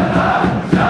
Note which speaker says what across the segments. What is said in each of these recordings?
Speaker 1: Shabbat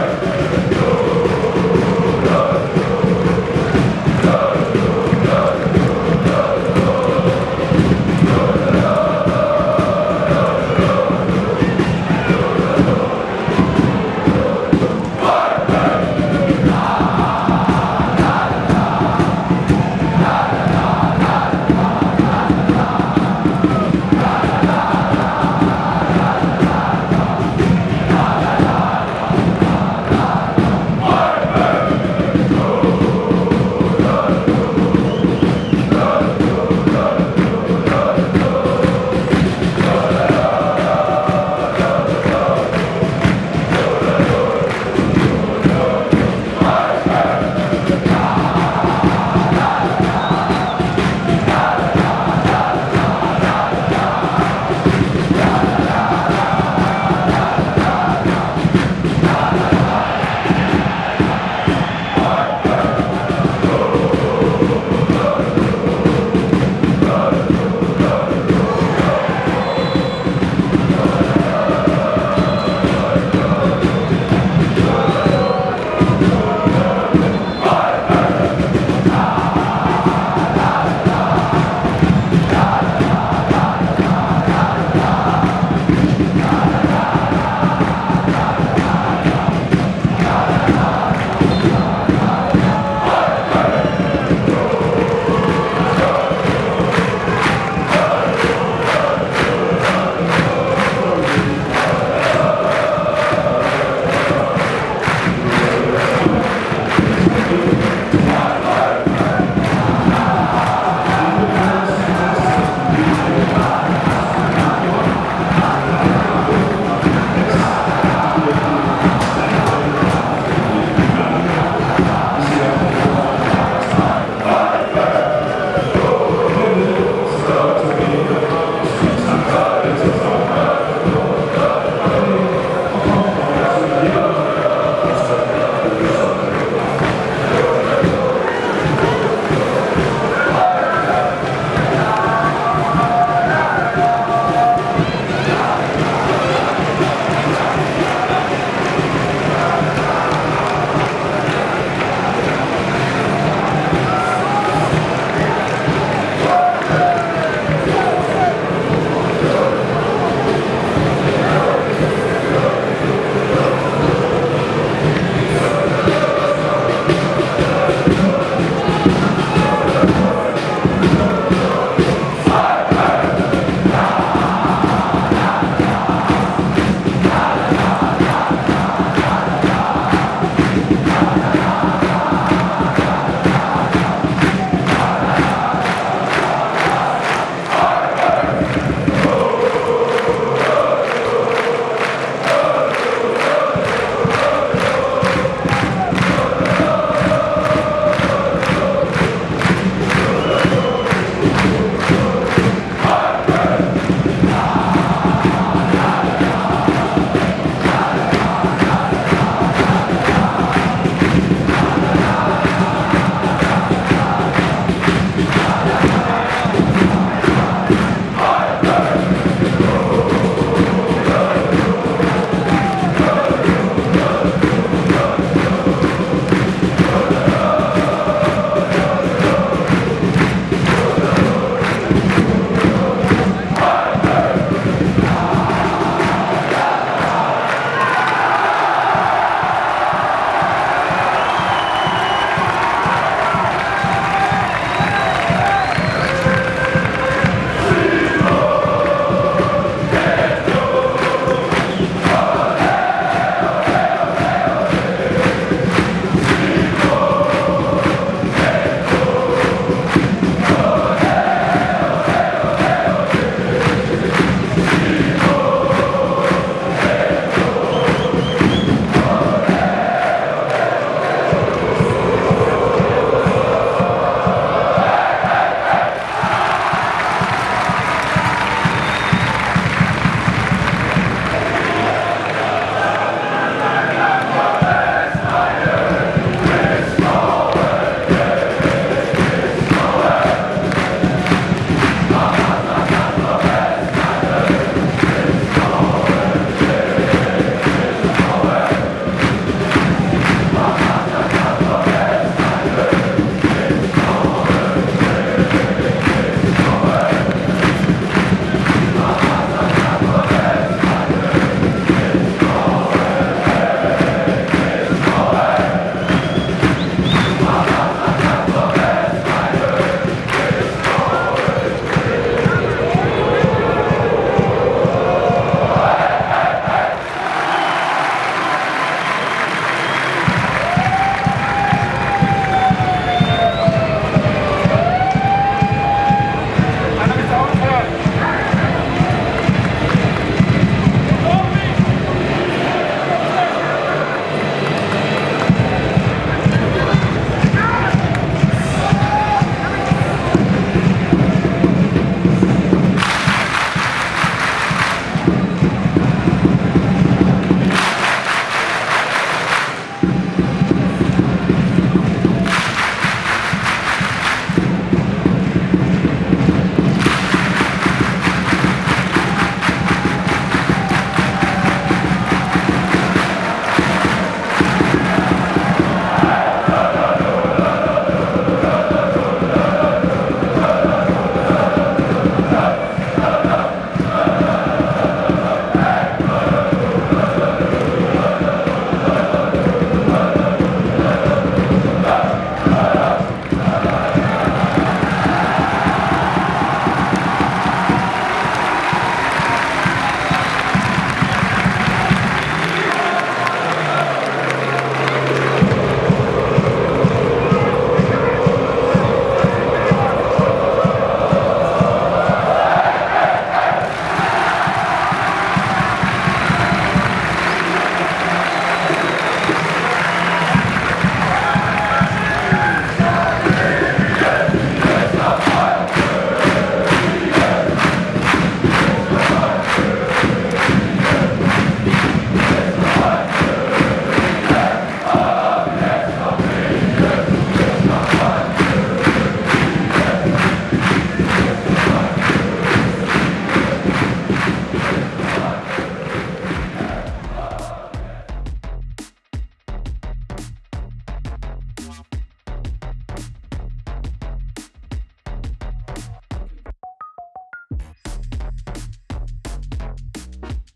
Speaker 1: Thank you.